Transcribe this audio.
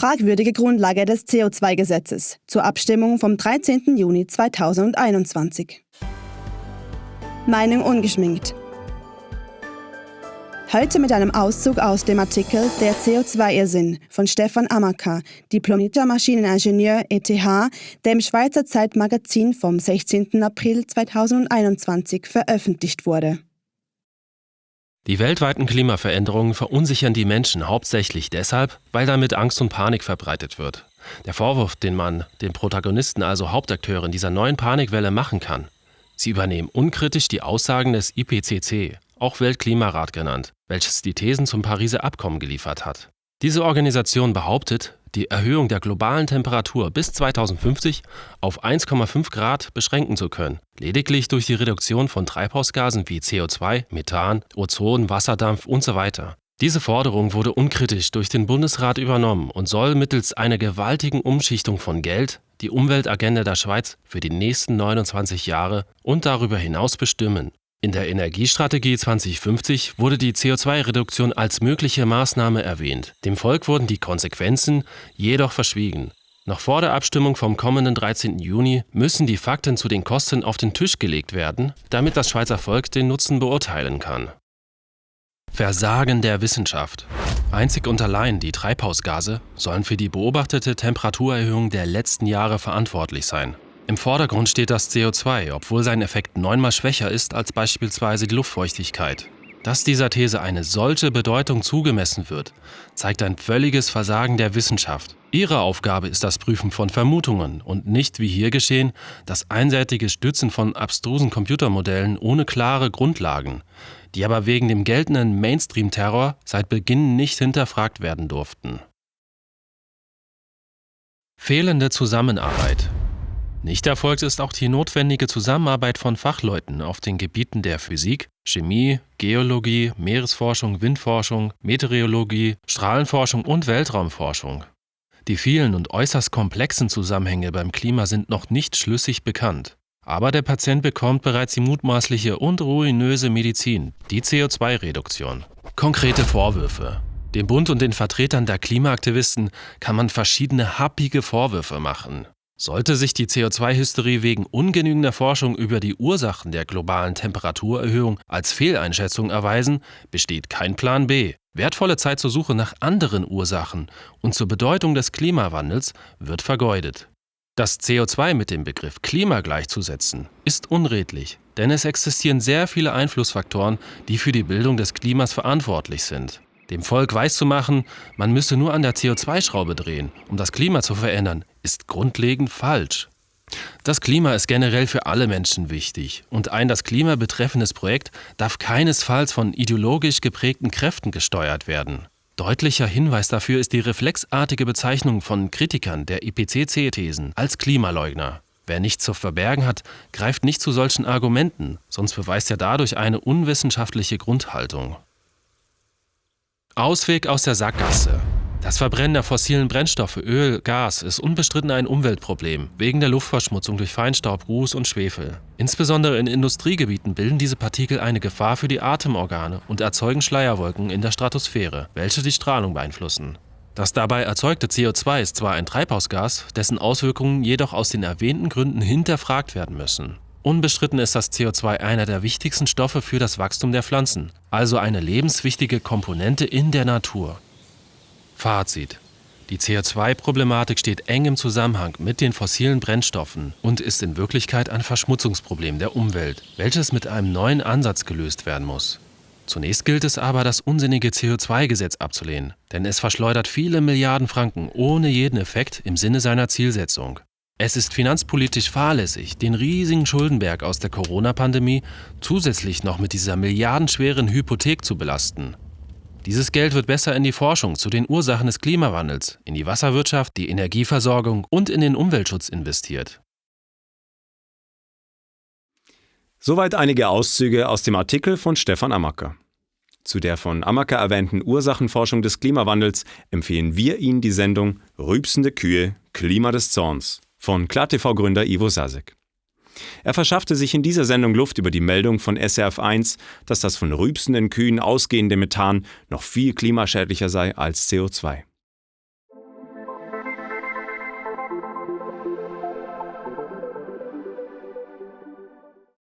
fragwürdige Grundlage des CO2-Gesetzes zur Abstimmung vom 13. Juni 2021. Meinung ungeschminkt. Heute mit einem Auszug aus dem Artikel Der CO2-Irrsinn von Stefan Amaka, diplomierter Maschineningenieur ETH, der im Schweizer Zeitmagazin vom 16. April 2021 veröffentlicht wurde. Die weltweiten Klimaveränderungen verunsichern die Menschen hauptsächlich deshalb, weil damit Angst und Panik verbreitet wird. Der Vorwurf, den man den Protagonisten, also Hauptakteuren dieser neuen Panikwelle machen kann. Sie übernehmen unkritisch die Aussagen des IPCC, auch Weltklimarat genannt, welches die Thesen zum Pariser Abkommen geliefert hat. Diese Organisation behauptet, die Erhöhung der globalen Temperatur bis 2050 auf 1,5 Grad beschränken zu können, lediglich durch die Reduktion von Treibhausgasen wie CO2, Methan, Ozon, Wasserdampf usw. So Diese Forderung wurde unkritisch durch den Bundesrat übernommen und soll mittels einer gewaltigen Umschichtung von Geld die Umweltagenda der Schweiz für die nächsten 29 Jahre und darüber hinaus bestimmen. In der Energiestrategie 2050 wurde die CO2-Reduktion als mögliche Maßnahme erwähnt. Dem Volk wurden die Konsequenzen jedoch verschwiegen. Noch vor der Abstimmung vom kommenden 13. Juni müssen die Fakten zu den Kosten auf den Tisch gelegt werden, damit das Schweizer Volk den Nutzen beurteilen kann. Versagen der Wissenschaft. Einzig und allein die Treibhausgase sollen für die beobachtete Temperaturerhöhung der letzten Jahre verantwortlich sein. Im Vordergrund steht das CO2, obwohl sein Effekt neunmal schwächer ist als beispielsweise die Luftfeuchtigkeit. Dass dieser These eine solche Bedeutung zugemessen wird, zeigt ein völliges Versagen der Wissenschaft. Ihre Aufgabe ist das Prüfen von Vermutungen und nicht, wie hier geschehen, das einseitige Stützen von abstrusen Computermodellen ohne klare Grundlagen, die aber wegen dem geltenden Mainstream-Terror seit Beginn nicht hinterfragt werden durften. Fehlende Zusammenarbeit nicht erfolgt ist auch die notwendige Zusammenarbeit von Fachleuten auf den Gebieten der Physik, Chemie, Geologie, Meeresforschung, Windforschung, Meteorologie, Strahlenforschung und Weltraumforschung. Die vielen und äußerst komplexen Zusammenhänge beim Klima sind noch nicht schlüssig bekannt. Aber der Patient bekommt bereits die mutmaßliche und ruinöse Medizin, die CO2-Reduktion. Konkrete Vorwürfe. Dem Bund und den Vertretern der Klimaaktivisten kann man verschiedene happige Vorwürfe machen. Sollte sich die CO2-Hysterie wegen ungenügender Forschung über die Ursachen der globalen Temperaturerhöhung als Fehleinschätzung erweisen, besteht kein Plan B. Wertvolle Zeit zur Suche nach anderen Ursachen und zur Bedeutung des Klimawandels wird vergeudet. Das CO2 mit dem Begriff Klima gleichzusetzen, ist unredlich, denn es existieren sehr viele Einflussfaktoren, die für die Bildung des Klimas verantwortlich sind. Dem Volk weiszumachen, man müsse nur an der CO2-Schraube drehen, um das Klima zu verändern, ist grundlegend falsch. Das Klima ist generell für alle Menschen wichtig und ein das Klima betreffendes Projekt darf keinesfalls von ideologisch geprägten Kräften gesteuert werden. Deutlicher Hinweis dafür ist die reflexartige Bezeichnung von Kritikern der IPCC-Thesen als Klimaleugner. Wer nichts zu verbergen hat, greift nicht zu solchen Argumenten, sonst beweist er dadurch eine unwissenschaftliche Grundhaltung. Ausweg aus der Sackgasse. Das Verbrennen der fossilen Brennstoffe Öl, Gas ist unbestritten ein Umweltproblem, wegen der Luftverschmutzung durch Feinstaub, Ruß und Schwefel. Insbesondere in Industriegebieten bilden diese Partikel eine Gefahr für die Atemorgane und erzeugen Schleierwolken in der Stratosphäre, welche die Strahlung beeinflussen. Das dabei erzeugte CO2 ist zwar ein Treibhausgas, dessen Auswirkungen jedoch aus den erwähnten Gründen hinterfragt werden müssen. Unbestritten ist das CO2 einer der wichtigsten Stoffe für das Wachstum der Pflanzen, also eine lebenswichtige Komponente in der Natur. Fazit. Die CO2-Problematik steht eng im Zusammenhang mit den fossilen Brennstoffen und ist in Wirklichkeit ein Verschmutzungsproblem der Umwelt, welches mit einem neuen Ansatz gelöst werden muss. Zunächst gilt es aber, das unsinnige CO2-Gesetz abzulehnen, denn es verschleudert viele Milliarden Franken ohne jeden Effekt im Sinne seiner Zielsetzung. Es ist finanzpolitisch fahrlässig, den riesigen Schuldenberg aus der Corona-Pandemie zusätzlich noch mit dieser milliardenschweren Hypothek zu belasten. Dieses Geld wird besser in die Forschung zu den Ursachen des Klimawandels, in die Wasserwirtschaft, die Energieversorgung und in den Umweltschutz investiert. Soweit einige Auszüge aus dem Artikel von Stefan Amacker. Zu der von Amacker erwähnten Ursachenforschung des Klimawandels empfehlen wir Ihnen die Sendung Rübsende Kühe, Klima des Zorns von KlarTV-Gründer Ivo Sasek. Er verschaffte sich in dieser Sendung Luft über die Meldung von SRF1, dass das von rübsenden Kühen ausgehende Methan noch viel klimaschädlicher sei als CO2.